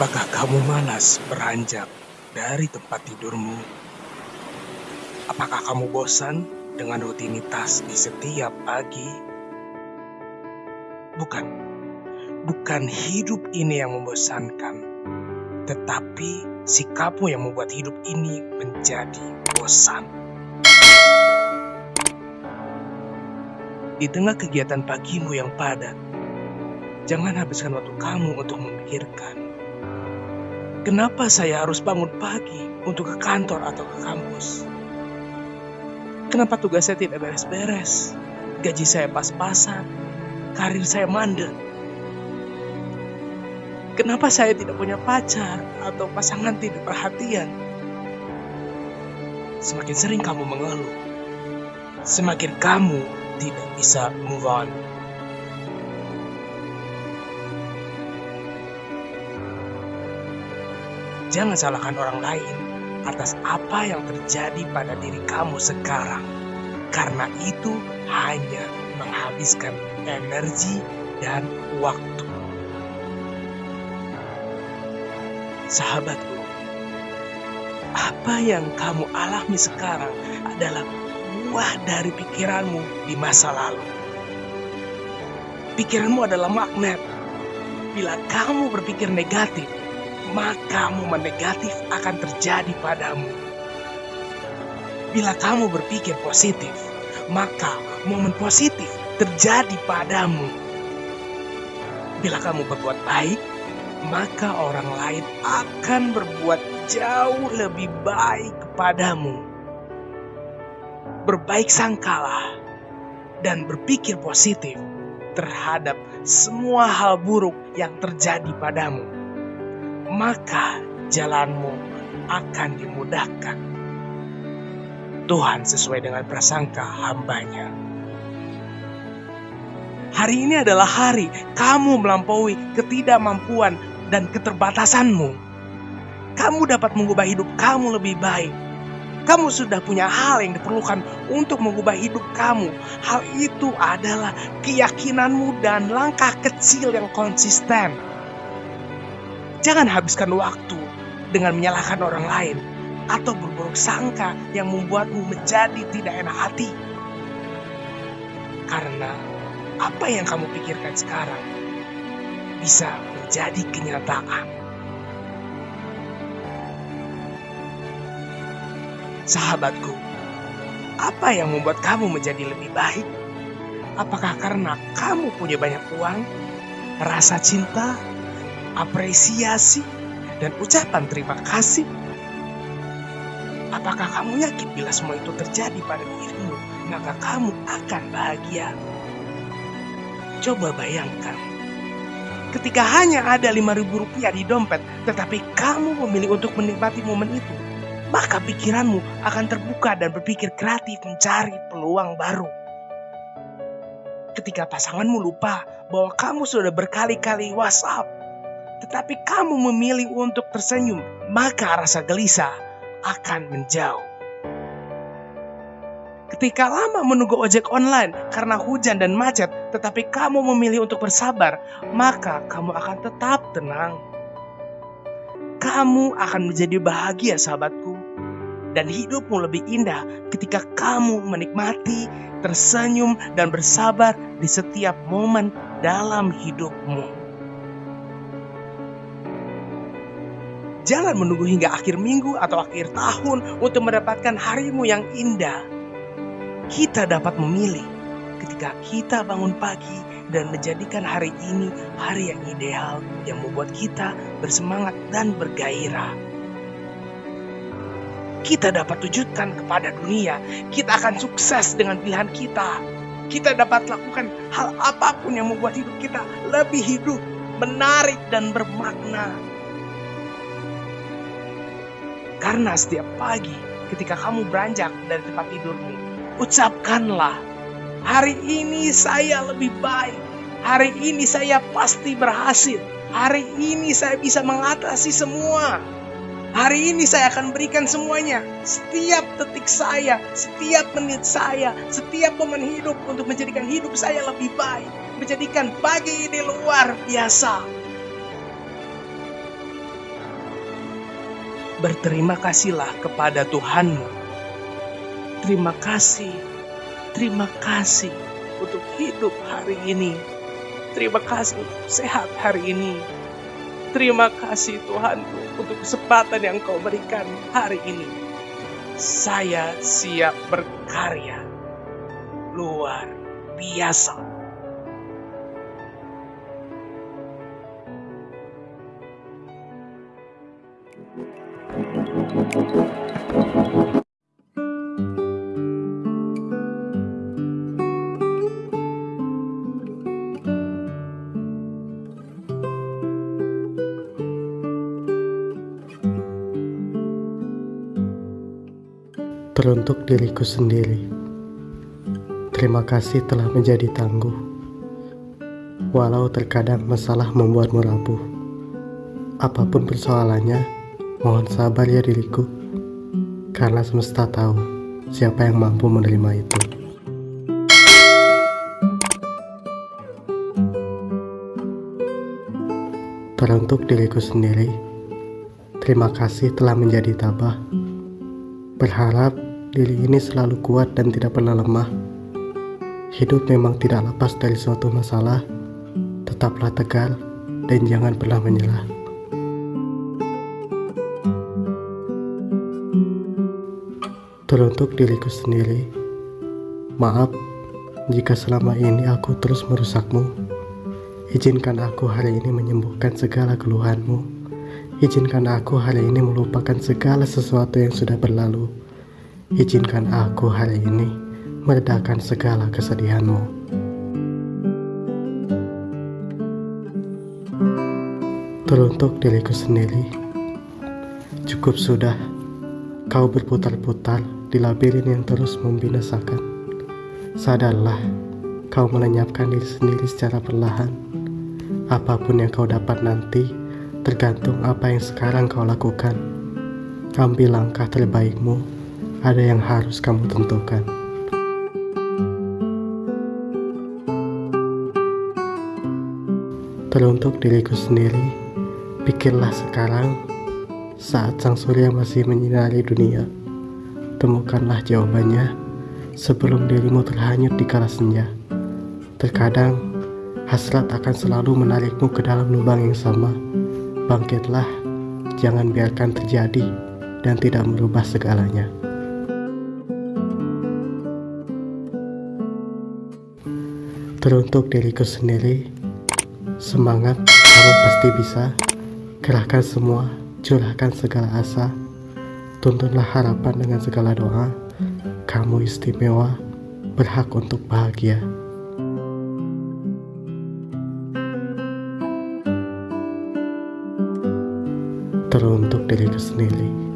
Apakah kamu malas beranjak dari tempat tidurmu? Apakah kamu bosan dengan rutinitas di setiap pagi? Bukan, bukan hidup ini yang membosankan, tetapi sikapmu yang membuat hidup ini menjadi bosan. Di tengah kegiatan pagimu yang padat, jangan habiskan waktu kamu untuk memikirkan Kenapa saya harus bangun pagi untuk ke kantor atau ke kampus? Kenapa tugas saya tidak beres-beres? Gaji saya pas-pasan, karir saya mandek. Kenapa saya tidak punya pacar atau pasangan tidak perhatian? Semakin sering kamu mengeluh, semakin kamu tidak bisa move on. Jangan salahkan orang lain atas apa yang terjadi pada diri kamu sekarang, karena itu hanya menghabiskan energi dan waktu. Sahabatku, apa yang kamu alami sekarang adalah buah dari pikiranmu di masa lalu. Pikiranmu adalah magnet. Bila kamu berpikir negatif, maka momen negatif akan terjadi padamu. Bila kamu berpikir positif, maka momen positif terjadi padamu. Bila kamu berbuat baik, maka orang lain akan berbuat jauh lebih baik kepadamu. Berbaik sangkalah dan berpikir positif terhadap semua hal buruk yang terjadi padamu maka jalanmu akan dimudahkan. Tuhan sesuai dengan prasangka hambanya. Hari ini adalah hari kamu melampaui ketidakmampuan dan keterbatasanmu. Kamu dapat mengubah hidup kamu lebih baik. Kamu sudah punya hal yang diperlukan untuk mengubah hidup kamu. Hal itu adalah keyakinanmu dan langkah kecil yang konsisten Jangan habiskan waktu dengan menyalahkan orang lain atau berburuk sangka yang membuatmu menjadi tidak enak hati. Karena apa yang kamu pikirkan sekarang bisa menjadi kenyataan. Sahabatku, apa yang membuat kamu menjadi lebih baik? Apakah karena kamu punya banyak uang, rasa cinta, apresiasi, dan ucapan terima kasih? Apakah kamu yakin bila semua itu terjadi pada dirimu, maka kamu akan bahagia? Coba bayangkan, ketika hanya ada 5000 rupiah di dompet, tetapi kamu memilih untuk menikmati momen itu, maka pikiranmu akan terbuka dan berpikir kreatif mencari peluang baru. Ketika pasanganmu lupa bahwa kamu sudah berkali-kali WhatsApp tetapi kamu memilih untuk tersenyum, maka rasa gelisah akan menjauh. Ketika lama menunggu ojek online karena hujan dan macet, tetapi kamu memilih untuk bersabar, maka kamu akan tetap tenang. Kamu akan menjadi bahagia, sahabatku, dan hidupmu lebih indah ketika kamu menikmati, tersenyum, dan bersabar di setiap momen dalam hidupmu. Jangan menunggu hingga akhir minggu atau akhir tahun untuk mendapatkan harimu yang indah. Kita dapat memilih ketika kita bangun pagi dan menjadikan hari ini hari yang ideal yang membuat kita bersemangat dan bergairah. Kita dapat wujudkan kepada dunia, kita akan sukses dengan pilihan kita. Kita dapat lakukan hal apa pun yang membuat hidup kita lebih hidup, menarik, dan bermakna. Karena setiap pagi ketika kamu beranjak dari tempat tidurmu, ucapkanlah, hari ini saya lebih baik. Hari ini saya pasti berhasil. Hari ini saya bisa mengatasi semua. Hari ini saya akan berikan semuanya. Setiap detik saya, setiap menit saya, setiap momen hidup untuk menjadikan hidup saya lebih baik. Menjadikan pagi ini luar biasa. Berterima kasihlah kepada Tuhanmu. Terima kasih, terima kasih untuk hidup hari ini. Terima kasih sehat hari ini. Terima kasih Tuhanku untuk kesempatan yang kau berikan hari ini. Saya siap berkarya. Luar biasa. Teruntuk diriku sendiri, terima kasih telah menjadi tangguh. Walau terkadang masalah membuatmu rapuh, apa pun persoalannya, mohon sabar ya diriku, karena semesta tahu siapa yang mampu menerima itu. Teruntuk diriku sendiri, terima kasih telah menjadi tabah. Berharap diri ini selalu kuat dan tidak pernah lemah. Hidup memang tidak lepas dari suatu masalah. Tetaplah tegar dan jangan pernah menyerah. Teruntuk diriku sendiri, maaf jika selama ini aku terus merusakmu. Izinkan aku hari ini menyembuhkan segala keluhanmu. Izinkan aku hari ini melupakan segala sesuatu yang sudah berlalu. Izinkan aku hari ini meredakan segala kesedihanmu. Teruntuk diriku sendiri, cukup sudah kau berputar-putar di labirin yang terus membinasakan. Sadarlah, kau melenyapkan diri sendiri secara perlahan. Apa pun yang kau dapat nanti, tergantung apa yang sekarang kau lakukan. Ambil langkah terbaikmu ada yang harus kamu tentukan. Teruntuk diriku sendiri, pikirlah sekarang saat sang surya masih menyinari dunia. Temukanlah jawabannya sebelum dirimu terhanyut di kala senja. Terkadang hasrat akan selalu menarikmu ke dalam lubang yang sama. Bangkitlah, jangan biarkan terjadi dan tidak merubah segalanya. Teruntuk diriku sendiri, semangat, kamu pasti bisa. Kerahkan semua, curahkan segala asa. Tuntunlah harapan dengan segala doa. Kamu istimewa, berhak untuk bahagia. Teruntuk diriku sendiri.